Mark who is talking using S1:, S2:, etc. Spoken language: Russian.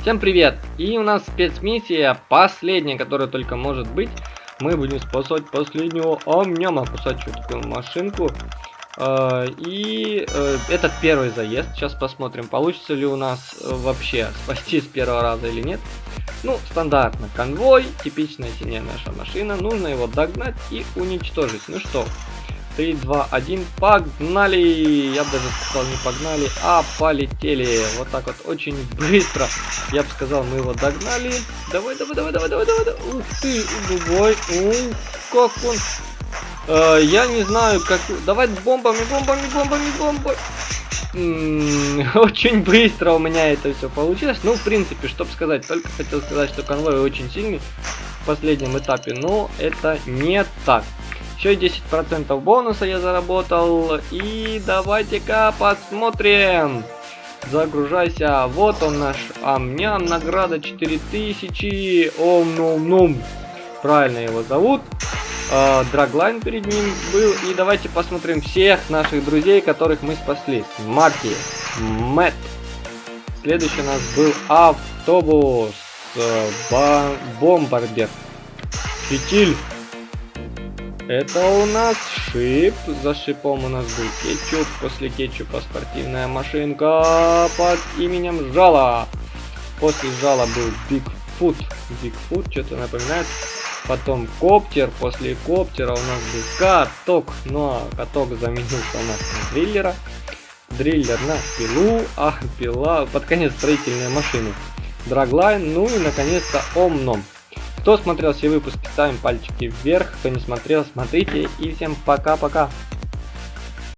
S1: Всем привет! И у нас спецмиссия, последняя, которая только может быть. Мы будем спасать последнего амняма, кусать такую машинку. А, и э, это первый заезд. Сейчас посмотрим, получится ли у нас э, вообще спасти с первого раза или нет. Ну, стандартно. Конвой, типичная синяя наша машина. Нужно его догнать и уничтожить. Ну что, 3, 2, 1, погнали! Я бы даже сказал не погнали, а полетели. Вот так вот очень быстро. Я бы сказал, мы его догнали. Давай, давай, давай, давай, давай, давай. Ух ты, убой. Ух, как он. Э, я не знаю, как... Давай бомбами, бомбами, бомбами, бомбами. очень быстро у меня это все получилось. Ну, в принципе, чтобы сказать, только хотел сказать, что конвой очень сильный в последнем этапе, но это не так. Еще 10% бонуса я заработал. И давайте-ка посмотрим. Загружайся. Вот он наш амням. Награда 4000. Ом-ном-ном. Правильно его зовут. А, драглайн перед ним был. И давайте посмотрим всех наших друзей, которых мы спасли. Марти, Мэтт. Следующий у нас был автобус. Э, бомбардер. Фитиль. Это у нас шип. За шипом у нас был кетчуп. После кетчупа спортивная машинка под именем Жала. После Жала был Бигфут. Бигфут что-то напоминает. Потом коптер. После коптера у нас был каток. Ну а каток заменился у нас на дриллера. Дриллер на пилу. А пила под конец строительная машина. Драглайн. Ну и наконец-то Омном. Кто смотрел все выпуски, ставим пальчики вверх. Кто не смотрел, смотрите. И всем пока-пока.